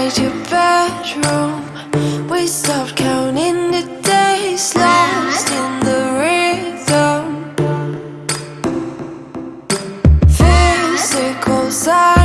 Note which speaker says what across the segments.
Speaker 1: inside your bedroom. We stopped counting the days lost in the rhythm. Physical
Speaker 2: side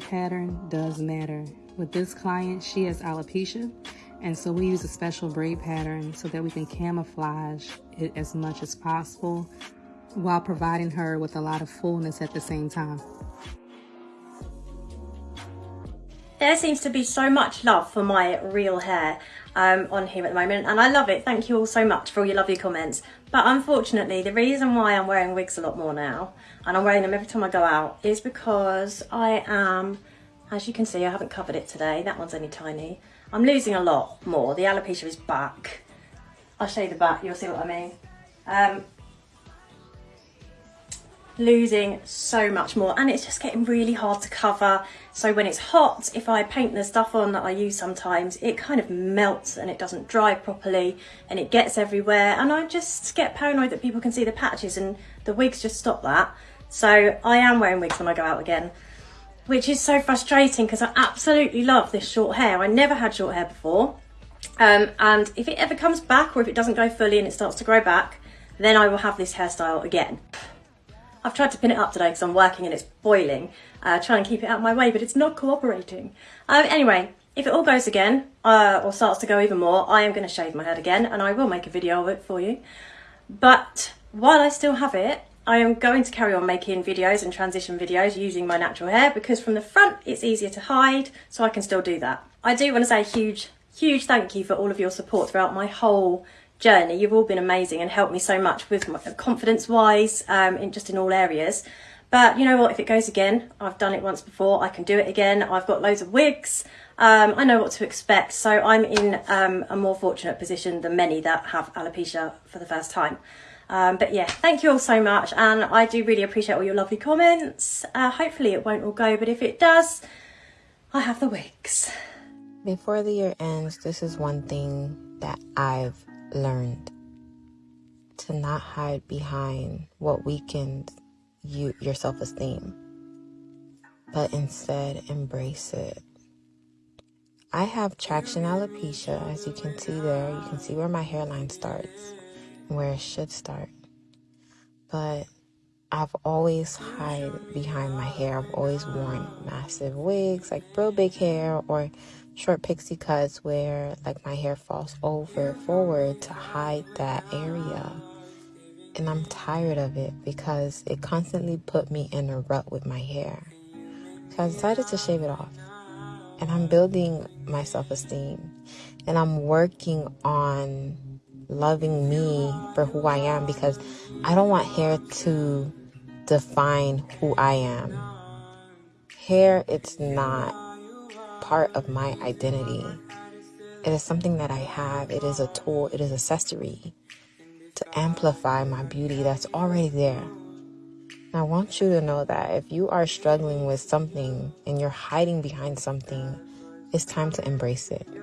Speaker 2: pattern does matter. With this client, she has alopecia, and so we use a special braid pattern so that we can camouflage it as much as possible while providing her with a lot of fullness at the same time.
Speaker 3: There seems to be so much love for my real hair um, on here at the moment and I love it. Thank you all so much for all your lovely comments. But unfortunately, the reason why I'm wearing wigs a lot more now, and I'm wearing them every time I go out, is because I am, as you can see, I haven't covered it today. That one's only tiny. I'm losing a lot more. The alopecia is back. I'll show you the back, you'll see what I mean. Um, losing so much more. And it's just getting really hard to cover. So when it's hot if I paint the stuff on that I use sometimes it kind of melts and it doesn't dry properly and it gets everywhere. And I just get paranoid that people can see the patches and the wigs just stop that. So I am wearing wigs when I go out again which is so frustrating because I absolutely love this short hair. I never had short hair before. Um, and if it ever comes back or if it doesn't go fully and it starts to grow back then I will have this hairstyle again I've tried to pin it up today because I'm working and it's boiling, uh, trying to keep it out of my way, but it's not cooperating. Um, anyway, if it all goes again, uh, or starts to go even more, I am going to shave my head again, and I will make a video of it for you. But while I still have it, I am going to carry on making videos and transition videos using my natural hair because from the front it's easier to hide, so I can still do that. I do want to say a huge, huge thank you for all of your support throughout my whole journey. You've all been amazing and helped me so much with confidence wise, um, in just in all areas. But you know what, if it goes again, I've done it once before, I can do it again. I've got loads of wigs. Um, I know what to expect. So I'm in um, a more fortunate position than many that have alopecia for the first time. Um, but yeah, thank you all so much. And I do really appreciate all your lovely comments. Uh, hopefully it won't all go, but if it does, I have the wigs.
Speaker 4: Before the year ends, this is one thing that I've learned to not hide behind what weakens you your self-esteem but instead embrace it. I have traction alopecia as you can see there. You can see where my hairline starts and where it should start. But I've always hide behind my hair. I've always worn massive wigs, like real big hair, or short pixie cuts where like my hair falls over forward to hide that area. And I'm tired of it because it constantly put me in a rut with my hair. So I decided to shave it off. And I'm building my self-esteem. And I'm working on loving me for who I am because I don't want hair to define who I am. Hair, it's not part of my identity. It is something that I have. It is a tool. It is a accessory to amplify my beauty that's already there. And I want you to know that if you are struggling with something and you're hiding behind something, it's time to embrace it.